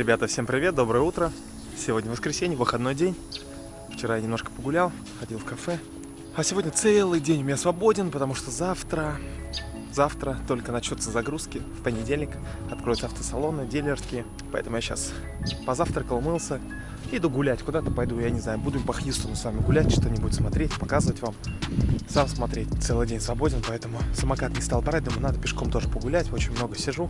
Ребята, всем привет, доброе утро. Сегодня воскресенье, выходной день. Вчера я немножко погулял, ходил в кафе. А сегодня целый день у меня свободен, потому что завтра, завтра только начнутся загрузки. В понедельник откроются автосалоны, дилерские. Поэтому я сейчас позавтракал, умылся. Иду гулять, куда-то пойду, я не знаю, буду по Хьюстону с вами гулять, что-нибудь смотреть, показывать вам. Сам смотреть, целый день свободен, поэтому самокат не стал брать, думаю, надо пешком тоже погулять, очень много сижу.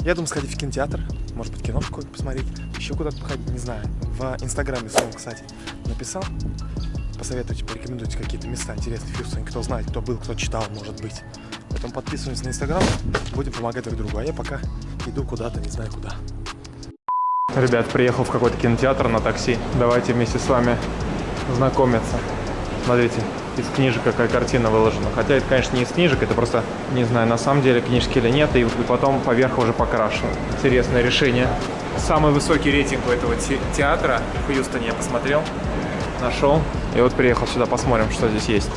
Я думаю сходить в кинотеатр, может быть кино какое-то посмотреть, еще куда-то походить, не знаю. В инстаграме своем, кстати, написал, посоветуйте, порекомендуйте какие-то места интересные в Хьюстоне, кто знает, кто был, кто читал, может быть. Поэтому подписываемся на инстаграм, будем помогать друг другу, а я пока иду куда-то, не знаю куда. Ребят, приехал в какой-то кинотеатр на такси. Давайте вместе с вами знакомиться. Смотрите, из книжек какая картина выложена. Хотя это, конечно, не из книжек, это просто, не знаю, на самом деле книжки или нет, и потом поверх уже покрашено. Интересное решение. Самый высокий рейтинг у этого те театра в Хьюстоне я посмотрел, нашел. И вот приехал сюда, посмотрим, что здесь есть.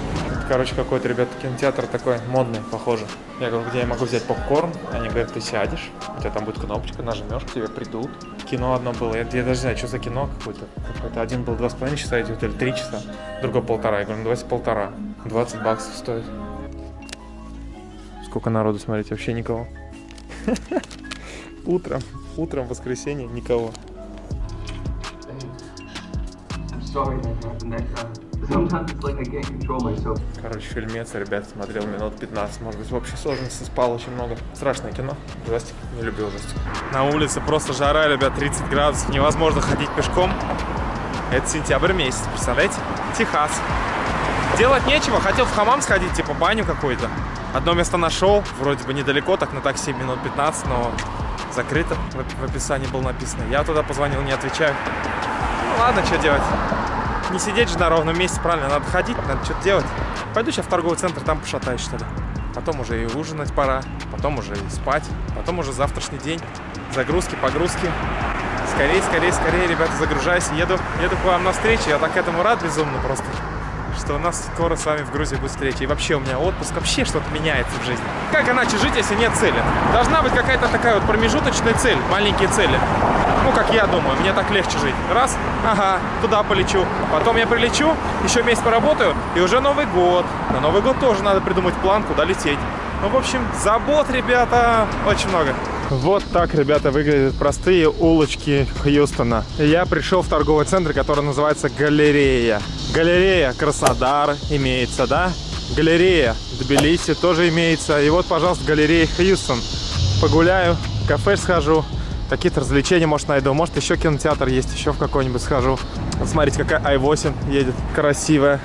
Короче, какой-то, ребята, кинотеатр такой модный, похоже. Я говорю, где я могу взять попкорн? Они говорят, ты сядешь, у тебя там будет кнопочка, нажмешь, к тебе придут. Кино одно было, я, я даже знаю, что за кино какое-то. Какой-то один был два с половиной часа идет, или три часа, другой полтора. Я говорю, ну давайте полтора. 20 баксов стоит. Сколько народу, смотрите, вообще никого. Утром, утром воскресенье никого. sorry happened that time. Короче, фильмец, ребят, смотрел минут 15, может быть, в общей сложности спал очень много. Страшное кино, ужастик, не люблю ужастик. На улице просто жара, ребят, 30 градусов, невозможно ходить пешком. Это сентябрь месяц, представляете? Техас. Делать нечего, хотел в хамам сходить, типа баню какую-то. Одно место нашел, вроде бы недалеко, так на такси минут 15, но закрыто, в описании было написано. Я туда позвонил, не отвечаю. Ну ладно, что делать? Не сидеть же на ровном месте, правильно, надо ходить, надо что-то делать. Пойду сейчас в торговый центр, там пошатаюсь, что ли. Потом уже и ужинать пора, потом уже и спать, потом уже завтрашний день. Загрузки, погрузки. Скорее, скорее, скорее, ребята, загружайся. Еду, еду к вам на встречу, я так этому рад безумно просто что у нас скоро с вами в Грузии будет встреча. И вообще у меня отпуск, вообще что-то меняется в жизни. Как иначе жить, если нет цели? Должна быть какая-то такая вот промежуточная цель, маленькие цели. Ну, как я думаю, мне так легче жить. Раз, ага, туда полечу. Потом я прилечу, еще месяц поработаю, и уже Новый год. На Новый год тоже надо придумать план, куда лететь. Ну, в общем, забот, ребята, очень много. Вот так, ребята, выглядят простые улочки Хьюстона. Я пришел в торговый центр, который называется Галерея. Галерея Краснодар имеется, да? Галерея Тбилиси тоже имеется. И вот, пожалуйста, галерея Хьюстон. Погуляю, в кафе схожу, какие-то развлечения, может, найду. Может, еще кинотеатр есть, еще в какой-нибудь схожу. Вот смотрите, какая i8 едет, красивая.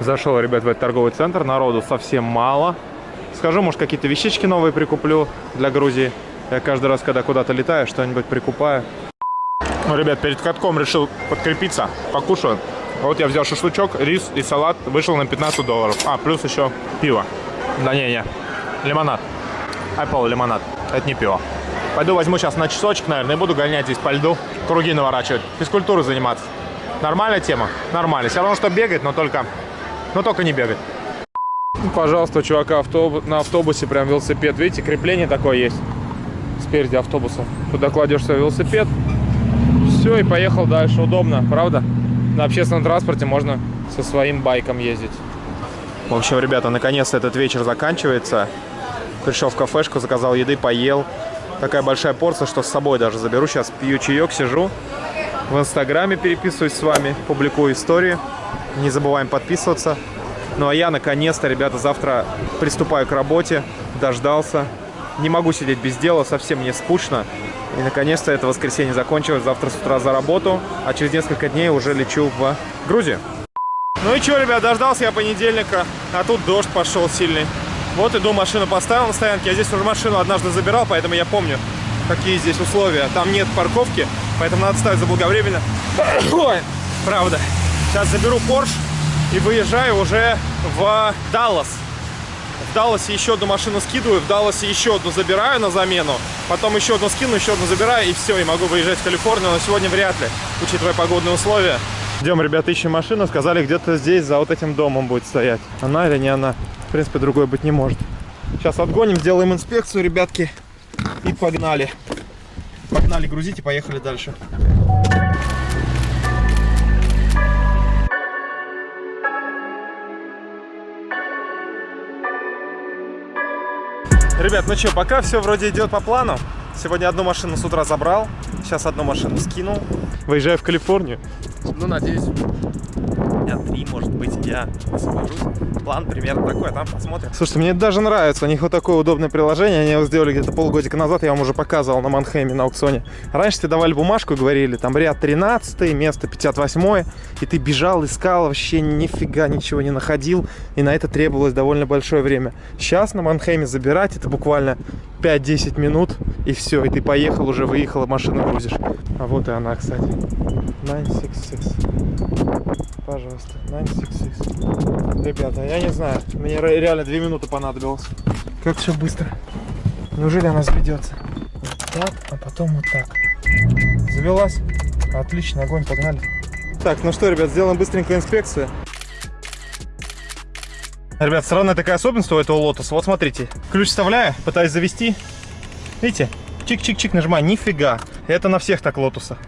Зашел, ребят, в этот торговый центр. Народу совсем мало. Скажу, может, какие-то вещички новые прикуплю для Грузии. Я каждый раз, когда куда-то летаю, что-нибудь прикупаю. Ну, ребят, перед катком решил подкрепиться, покушаю. Вот я взял шашлычок, рис и салат, вышел на 15 долларов. А, плюс еще пиво. Да не-не, лимонад. Apple лимонад, это не пиво. Пойду возьму сейчас на часочек, наверное, и буду гонять здесь по льду, круги наворачивать, физкультурой заниматься. Нормальная тема? Нормально. Все равно, что бегать, но только, но только не бегать. Ну, пожалуйста, чувака автобус, на автобусе прям велосипед. Видите, крепление такое есть спереди автобуса. Туда кладешь свой велосипед. Все, и поехал дальше. Удобно, правда? На общественном транспорте можно со своим байком ездить. В общем, ребята, наконец-то этот вечер заканчивается. Пришел в кафешку, заказал еды, поел. Такая большая порция, что с собой даже заберу. Сейчас пью чаек, сижу. В инстаграме переписываюсь с вами, публикую истории. Не забываем подписываться. Ну а я наконец-то, ребята, завтра приступаю к работе, дождался. Не могу сидеть без дела, совсем мне скучно. И наконец-то это воскресенье закончилось, завтра с утра за работу, а через несколько дней уже лечу в Грузию. Ну и что, ребят, дождался я понедельника, а тут дождь пошел сильный. Вот иду, машину поставил на стоянке. Я здесь уже машину однажды забирал, поэтому я помню, какие здесь условия. Там нет парковки, поэтому надо ставить заблаговременно. Ой, правда. Сейчас заберу Porsche и выезжаю уже в Даллас. В Далласе еще одну машину скидываю, в Далласе еще одну забираю на замену, потом еще одну скину, еще одну забираю, и все, и могу выезжать в Калифорнию, но сегодня вряд ли, учитывая погодные условия. Идем, ребята, ищем машину, сказали, где-то здесь, за вот этим домом будет стоять. Она или не она? В принципе, другой быть не может. Сейчас отгоним, сделаем инспекцию, ребятки, и погнали. Погнали грузить и поехали дальше. Ребят, ну что, пока все вроде идет по плану. Сегодня одну машину с утра забрал, сейчас одну машину скинул. Выезжаю в Калифорнию. Ну, надеюсь, дня три, может быть, я освобожусь. План примерно такой, а там посмотрим. Слушайте, мне даже нравится. У них вот такое удобное приложение. Они его сделали где-то полгодика назад. Я вам уже показывал на Манхэме на аукционе. Раньше тебе давали бумажку и говорили, там ряд 13, место 58. И ты бежал, искал, вообще нифига ничего не находил. И на это требовалось довольно большое время. Сейчас на Манхэме забирать это буквально 5-10 минут. И все, и ты поехал, уже выехала, машину грузишь. А вот и она, кстати. 966. Пожалуйста, 966. Ребята, я не знаю, мне реально 2 минуты понадобилось. Как все быстро. Неужели она заведется? Вот так, а потом вот так. Завелась? Отлично, огонь, погнали. Так, ну что, ребят, сделаем быстренькую инспекцию. Ребят, странная такая особенность у этого лотоса. Вот смотрите, ключ вставляю, пытаюсь завести. Видите? Чик-чик-чик нажимаю, нифига. Это на всех так лотусах.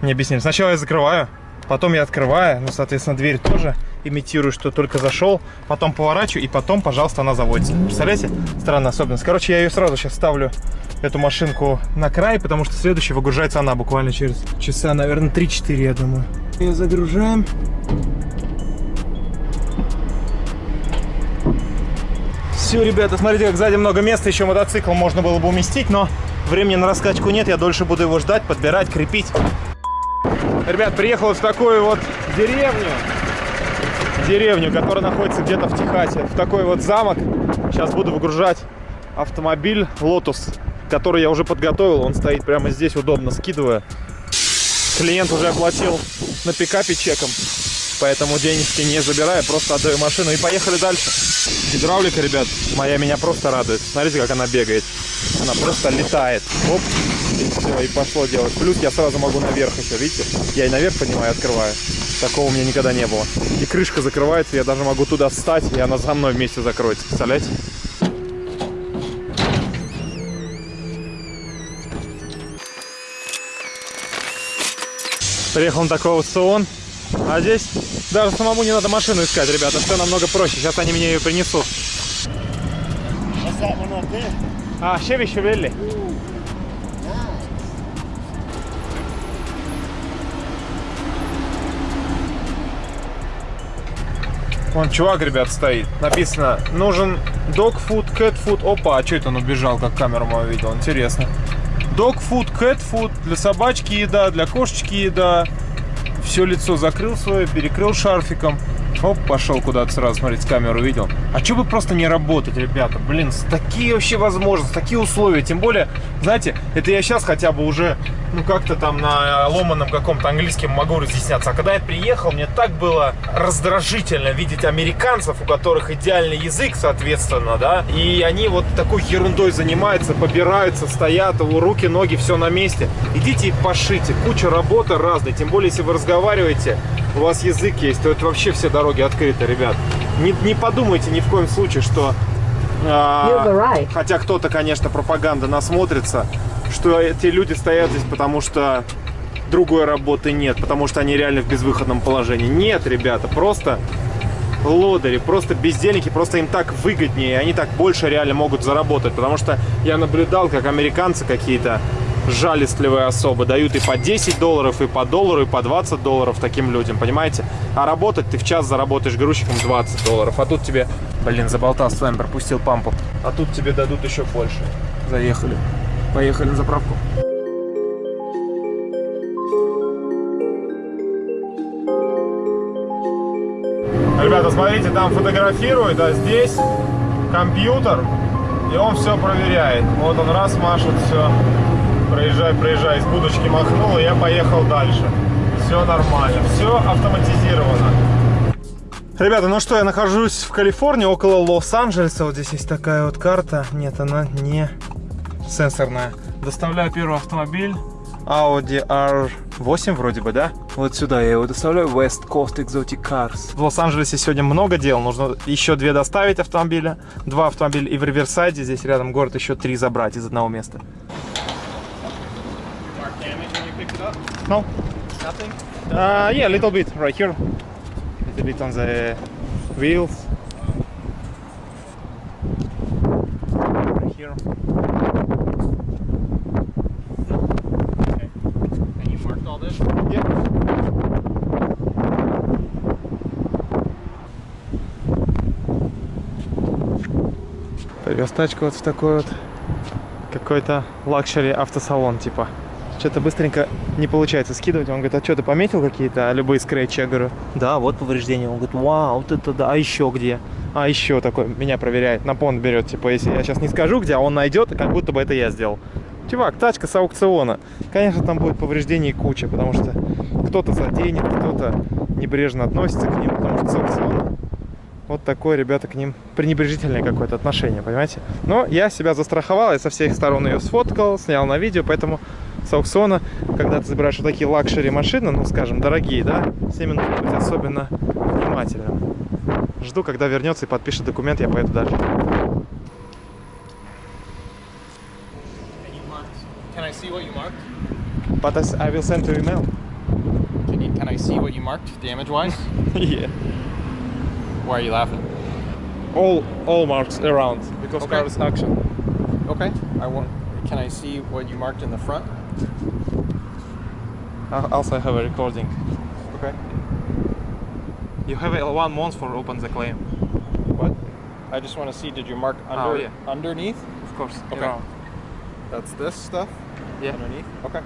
Мне объяснили. Сначала я закрываю, потом я открываю, ну, соответственно, дверь тоже имитирую, что только зашел, потом поворачиваю, и потом, пожалуйста, она заводится. Представляете? Странная особенность. Короче, я ее сразу сейчас ставлю, эту машинку, на край, потому что следующая выгружается она буквально через часа, наверное, 3-4, я думаю. Ее загружаем. Все, ребята, смотрите, как сзади много места, еще мотоцикл можно было бы уместить, но времени на раскачку нет, я дольше буду его ждать, подбирать, крепить. Ребят, приехал в такую вот деревню, деревню, которая находится где-то в Техасе, в такой вот замок. Сейчас буду выгружать автомобиль Lotus, который я уже подготовил, он стоит прямо здесь, удобно скидывая. Клиент уже оплатил на пикапе чеком, поэтому денежки не забираю, просто отдаю машину и поехали дальше. Гидравлика, ребят, моя меня просто радует. Смотрите, как она бегает. Она просто летает. Оп, и все, и пошло делать. Плюс я сразу могу наверх еще, видите? Я и наверх поднимаю, открываю. Такого у меня никогда не было. И крышка закрывается, я даже могу туда встать, и она за мной вместе закроется. Представляете? Приехал на такой аукцион. А здесь даже самому не надо машину искать, ребята. Все намного проще. Сейчас они мне ее принесут. А, Chevy Chevelle. Вон чувак, ребят, стоит. Написано, нужен dog food, cat food. Опа, а что это он убежал, как камеру мою видел? Интересно. Dog food, cat food. Для собачки еда, для кошечки еда. Все лицо закрыл свое, перекрыл шарфиком. Оп, пошел куда-то сразу смотреть, камеру видел. А что бы просто не работать, ребята? Блин, такие вообще возможности, такие условия. Тем более, знаете, это я сейчас хотя бы уже, ну, как-то там на ломаном каком-то английском могу разъясняться. А когда я приехал, мне так было раздражительно видеть американцев, у которых идеальный язык, соответственно, да, и они вот такой ерундой занимаются, побираются, стоят, руки, ноги, все на месте. Идите и пошите, куча работы разной, тем более, если вы разговариваете, у вас язык есть, то это вообще все дороги открыты, ребят. Не, не подумайте ни в коем случае, что... А, right. Хотя кто-то, конечно, пропаганда насмотрится, что эти люди стоят здесь, потому что другой работы нет, потому что они реально в безвыходном положении. Нет, ребята, просто лодыри, просто бездельники, просто им так выгоднее, они так больше реально могут заработать, потому что я наблюдал, как американцы какие-то жалостливые особо дают и по 10 долларов, и по доллару, и по 20 долларов таким людям, понимаете? А работать ты в час заработаешь грузчиком 20 долларов, а тут тебе, блин, заболтался с вами, пропустил пампу, а тут тебе дадут еще больше. Заехали. Поехали на заправку. Ребята, смотрите, там фотографирует, а здесь компьютер, и он все проверяет. Вот он раз машет, все проезжай, проезжай, из будочки махнул, и я поехал дальше. Все нормально, все автоматизировано. Ребята, ну что, я нахожусь в Калифорнии, около Лос-Анджелеса. Вот здесь есть такая вот карта. Нет, она не сенсорная. Доставляю первый автомобиль. Audi R8 вроде бы, да? Вот сюда я его доставляю. West Coast Exotic Cars. В Лос-Анджелесе сегодня много дел. Нужно еще две доставить автомобиля. Два автомобиля и в Риверсайде. Здесь рядом город еще три забрать из одного места. No? Nothing? Uh, yeah, a little bit right here. A little bit on the wheels. Right here. Okay. And you marked all this? Yeah. Тачку вот в такой вот какой-то luxury автосалон типа. Что-то быстренько не получается скидывать. Он говорит, а что, ты пометил какие-то любые scratch и? Я говорю, да, вот повреждения. Он говорит, вау, вот это да, а еще где? А еще такой, меня проверяет, на понт берет. Типа, если я сейчас не скажу где, а он найдет, как будто бы это я сделал. Чувак, тачка с аукциона. Конечно, там будет повреждений куча, потому что кто-то заденет, кто-то небрежно относится к ним, потому что с аукциона вот такое, ребята, к ним пренебрежительное какое-то отношение, понимаете? Но я себя застраховал, я со всех сторон ее сфоткал, снял на видео, поэтому с аукциона, когда ты забираешь вот такие luxury машины, ну, скажем, дорогие, да, всеми нужно быть особенно внимательным. Жду, когда вернется и подпишет документ, я поеду дальше. But I will send to email. Can, you, can I see what you marked, damage wise? yeah. Why are you laughing? All, all marks around, because Okay. car is action. Okay. I want. Can I see what you marked in the front? Also, I also have a recording. Okay. You have a one month for open the claim. What? I just want to see. Did you mark under Oh, yeah. underneath? Of course, Okay. around. That's this stuff. Yeah. Underneath. Okay.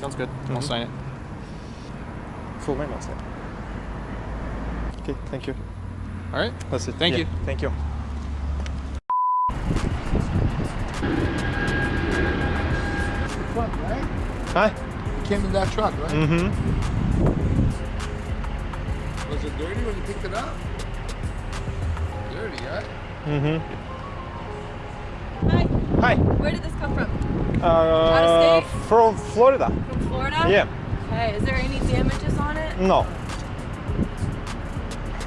Sounds good. I'll Mhm. sign it. Full name also. Okay, thank you. All right. That's it. Thank Yeah, you. Thank you. truck, right? Hi. You came in that truck, right? Mm-hmm. Was it dirty when you picked it up? Dirty, right? Mm-hmm. Hi, Hi. where did this come from? Uh, state? from Florida. From Florida? Yeah. Okay, is there any damages on it? No.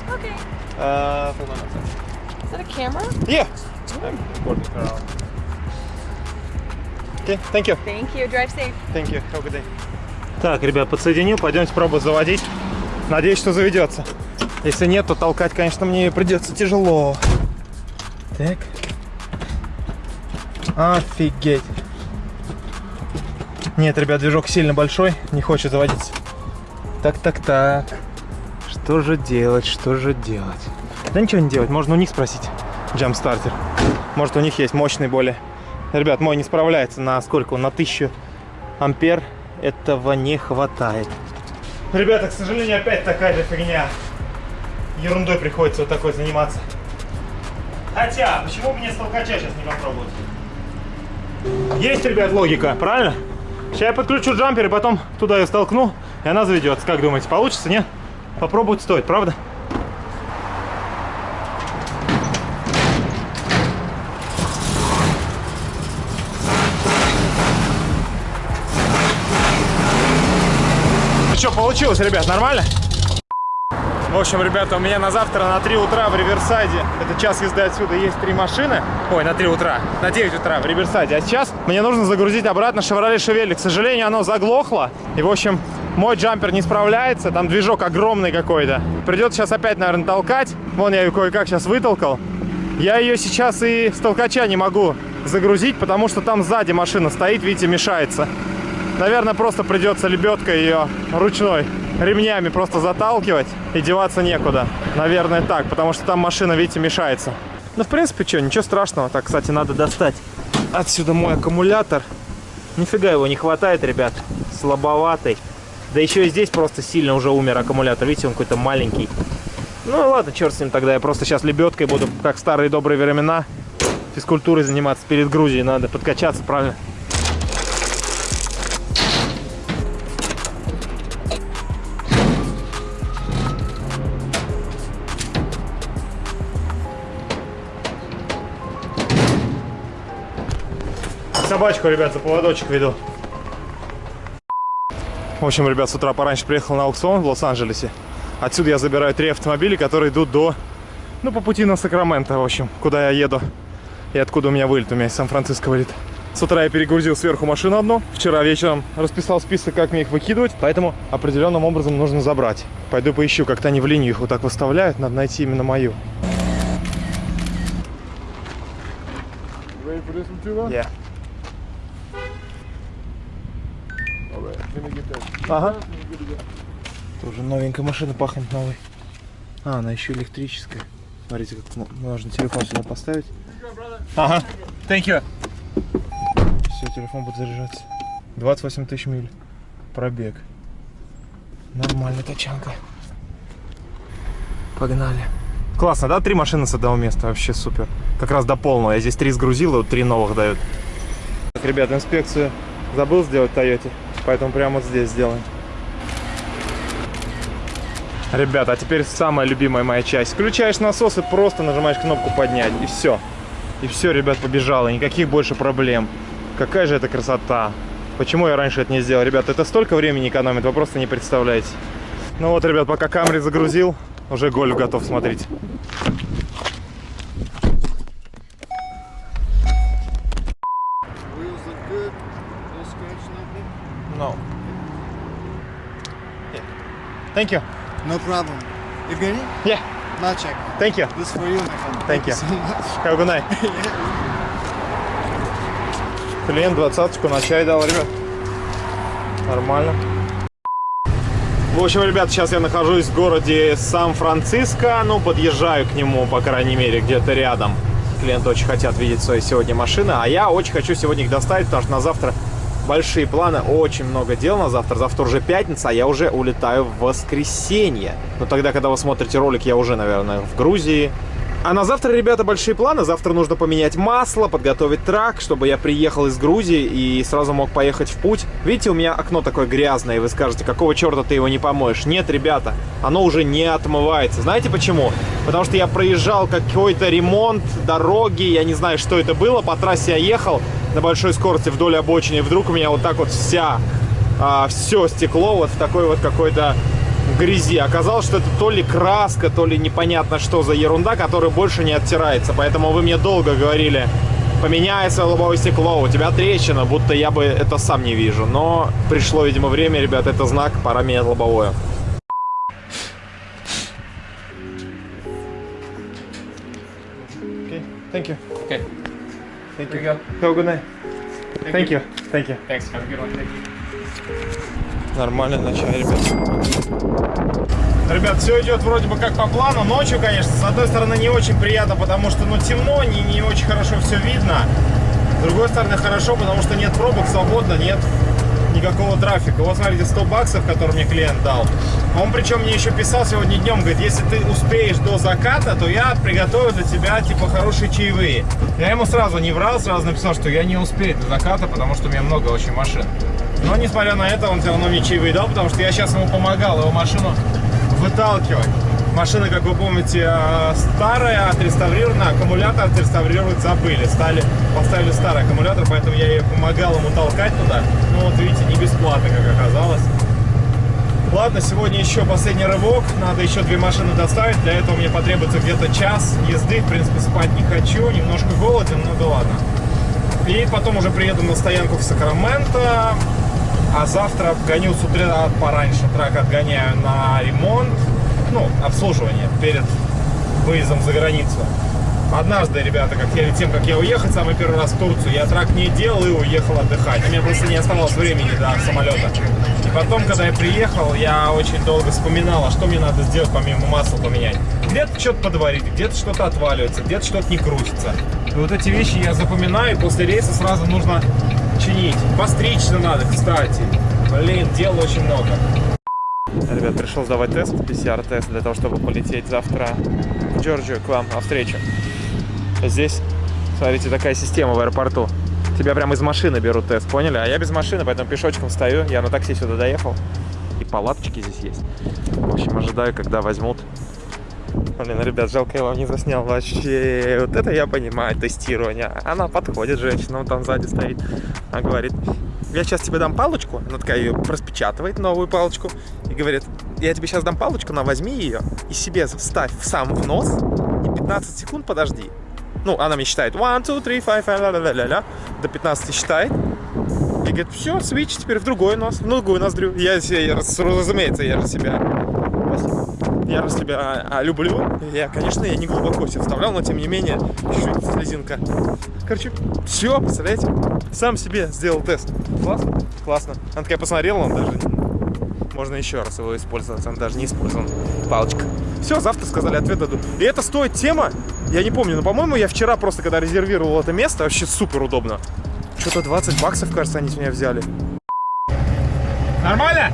Okay. Uh, hold on a second. Is that a camera? Yeah. I'm recording around. Okay, thank you. Thank you. Drive safe. Thank you. Have a good day. Так, ребят, подсоединил. Пойдемте пробовать заводить. Надеюсь, что заведется. Если нет, то толкать, конечно, мне придется тяжело. Так. Офигеть. Нет, ребят, движок сильно большой, не хочет заводиться. Так, так, так. Что же делать, что же делать? Да ничего не делать, можно у них спросить. Джамстартер. Может, у них есть мощный более. Ребят, мой не справляется на сколько? На 1000 ампер. Этого не хватает. Ребята, к сожалению, опять такая же фигня. Ерундой приходится вот такой заниматься. Хотя, почему бы мне с толкача сейчас не попробовать? Есть, ребят, логика, правильно? Сейчас я подключу джампер и потом туда ее столкну, и она заведется. Как думаете, получится, нет? Попробовать стоит, правда? Ну что, получилось, ребят, нормально? В общем, ребята, у меня на завтра на 3 утра в Риверсайде, это час езды отсюда, есть три машины. Ой, на 3 утра, на 9 утра в Риверсайде. А сейчас мне нужно загрузить обратно Chevrolet Chevelle. К сожалению, оно заглохло. И, в общем, мой джампер не справляется, там движок огромный какой-то. Придется сейчас опять, наверное, толкать. Вон я ее кое-как сейчас вытолкал. Я ее сейчас и с толкача не могу загрузить, потому что там сзади машина стоит, видите, мешается. Наверное, просто придется лебедкой ее ручной ремнями просто заталкивать и деваться некуда. Наверное, так, потому что там машина, видите, мешается. Ну, в принципе, что, ничего страшного. Так, кстати, надо достать отсюда мой аккумулятор. Нифига его не хватает, ребят. Слабоватый. Да еще и здесь просто сильно уже умер аккумулятор. Видите, он какой-то маленький. Ну ладно, черт с ним тогда. Я просто сейчас лебедкой буду, как старые добрые времена, физкультурой заниматься перед Грузией. Надо подкачаться, правильно? Собачку, ребят, за поводочек веду. В общем, ребят, с утра пораньше приехал на аукцион в Лос-Анджелесе. Отсюда я забираю три автомобиля, которые идут до... Ну, по пути на Сакраменто, в общем, куда я еду. И откуда у меня вылет. У меня из Сан-Франциско вылет. С утра я перегрузил сверху машину одну. Вчера вечером расписал список, как мне их выкидывать. Поэтому определенным образом нужно забрать. Пойду поищу, как-то они в линию их вот так выставляют. Надо найти именно мою. Yeah. Ага. Тоже новенькая машина пахнет новой. А, она еще электрическая. Смотрите, как можно телефон сюда поставить. Ага. Thank you. Все, телефон будет заряжаться. 28 тысяч миль. Пробег. Нормальная тачанка. Погнали. Классно, да? Три машины с одного места. Вообще супер. Как раз до полного. Я здесь три сгрузил, и вот три новых дают. Так, ребят, инспекцию забыл сделать в Тойоте. Поэтому прямо вот здесь сделаем. Ребята, а теперь самая любимая моя часть. Включаешь насос и просто нажимаешь кнопку поднять. И все. И все, ребят, побежало. Никаких больше проблем. Какая же это красота. Почему я раньше это не сделал? Ребят, это столько времени экономит, вы просто не представляете. Ну вот, ребят, пока Камри загрузил, уже гольф готов, смотрите. Wheels look good. No scratch, nothing. No. Thank you. No problem. Evgeny? Yeah, Malchek. thank you. This for you, my friend. Thank you. so much. Have a good night. Клиент двадцаточку на чай дал, ребят. Нормально. В общем, ребят, сейчас я нахожусь в городе Сан-Франциско. Ну, подъезжаю к нему, по крайней мере, где-то рядом. Клиенты очень хотят видеть свои сегодня машины. А я очень хочу сегодня их доставить, потому что на завтра большие планы. Очень много дел на завтра. Завтра уже пятница, а я уже улетаю в воскресенье. Но тогда, когда вы смотрите ролик, я уже, наверное, в Грузии. А на завтра, ребята, большие планы. Завтра нужно поменять масло, подготовить трак, чтобы я приехал из Грузии и сразу мог поехать в путь. Видите, у меня окно такое грязное, и вы скажете, какого черта ты его не помоешь? Нет, ребята, оно уже не отмывается. Знаете почему? Потому что я проезжал какой-то ремонт дороги, я не знаю, что это было. По трассе я ехал на большой скорости вдоль обочины, и вдруг у меня вот так вот вся, все стекло вот в такой вот какой-то в грязи. Оказалось, что это то ли краска, то ли непонятно что за ерунда, которая больше не оттирается. Поэтому вы мне долго говорили, поменяй свое лобовое стекло, у тебя трещина, будто я бы это сам не вижу. Но пришло, видимо, время, ребят, это знак, пора менять лобовое. Okay, thank you. Okay. Thank you. you go. Have a good night. Thank you. Thank you. Thanks. Have a good one. Thank you. Нормально начали, ребят. Ребят, все идет вроде бы как по плану. Ночью, конечно, с одной стороны не очень приятно, потому что ну темно, не, не очень хорошо все видно. С другой стороны хорошо, потому что нет пробок, свободно, нет никакого трафика. Вот смотрите, 100 баксов, который мне клиент дал. Он причем мне еще писал сегодня днем, говорит, если ты успеешь до заката, то я приготовлю для тебя типа хорошие чаевые. Я ему сразу не врал, сразу написал, что я не успею до заката, потому что у меня много очень машин. Но несмотря на это, он все равно мне чаевые дал, потому что я сейчас ему помогал его машину выталкивать. Машина, как вы помните, э, старая, отреставрирована, аккумулятор отреставрировать забыли. Стали, поставили старый аккумулятор, поэтому я ей помогал ему толкать туда. Ну вот видите, не бесплатно, как оказалось. Ладно, сегодня еще последний рывок. Надо еще две машины доставить. Для этого мне потребуется где-то час езды. В принципе, спать не хочу. Немножко голоден, но да ладно. И потом уже приеду на стоянку в Сакраменто. А завтра гоню с утра пораньше. Трак отгоняю на ремонт. Ну, обслуживание перед выездом за границу. Однажды, ребята, как перед тем, как я уехал самый первый раз в Турцию, я трак не делал и уехал отдыхать. У меня просто не оставалось времени до самолета. И потом, когда я приехал, я очень долго вспоминал, а что мне надо сделать, помимо масла поменять. Где-то что-то подварить, где-то что-то отваливается, где-то что-то не крутится. И вот эти вещи я запоминаю, и после рейса сразу нужно чинить. Постричься надо, кстати. Блин, дел очень много. Ребят, пришел сдавать тест, PCR-тест, для того, чтобы полететь завтра в Джорджию к вам на. Здесь, смотрите, такая система в аэропорту. Тебя прямо из машины берут тест, поняли? А я без машины, поэтому пешочком стою. Я на такси сюда доехал. И палаточки здесь есть. В общем, ожидаю, когда возьмут. Блин, ребят, жалко, я вам не заснял вообще. Вот это я понимаю, тестирование. Она подходит, женщина, вот там сзади стоит. Она говорит, я сейчас тебе дам палочку. Она такая ее распечатывает, новую палочку. И говорит, я тебе сейчас дам палочку, на возьми ее и себе вставь сам в нос. И 15 секунд подожди. Ну, она мне считает 1, 2, 3, 5, ля-ля-ля-ля, до 15 считает. И говорит, все, свич теперь в другой нос, в другую ноздрю. Я, я, разумеется, я же себя... Я же себя а, люблю. Я, конечно, я не глубоко себе вставлял, но тем не менее, чуть-чуть слезинка. Короче, все, представляете? Сам себе сделал тест. Классно? Классно. Она такая посмотрела, он даже... Можно еще раз его использовать, он даже не использован. Палочка. Все, завтра сказали, ответ дадут. И это стоит тема, я не помню, но, по-моему, я вчера просто, когда резервировал это место, вообще супер удобно. Что-то 20 баксов, кажется, они с меня взяли. Нормально?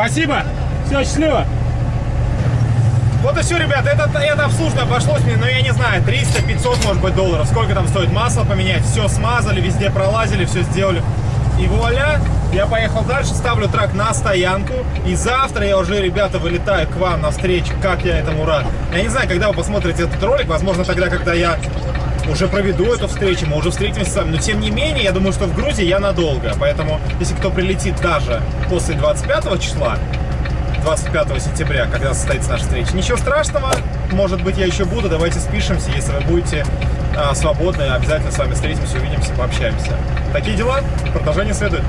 Спасибо! Все, счастливо! Вот и все, ребята, это, это обслуживание обошлось мне, ну я не знаю, 300-500, может быть, долларов. Сколько там стоит масло поменять, все смазали, везде пролазили, все сделали. И вуаля, я поехал дальше, ставлю трак на стоянку. И завтра я уже, ребята, вылетаю к вам на встречу. Как я этому рад. Я не знаю, когда вы посмотрите этот ролик. Возможно, тогда, когда я уже проведу эту встречу, мы уже встретимся с вами. Но, тем не менее, я думаю, что в Грузии я надолго. Поэтому, если кто прилетит даже после 25 числа, 25 сентября, когда состоится наша встреча. Ничего страшного, может быть, я еще буду, давайте спишемся, если вы будете а, свободны, обязательно с вами встретимся, увидимся, пообщаемся. Такие дела, продолжение следует.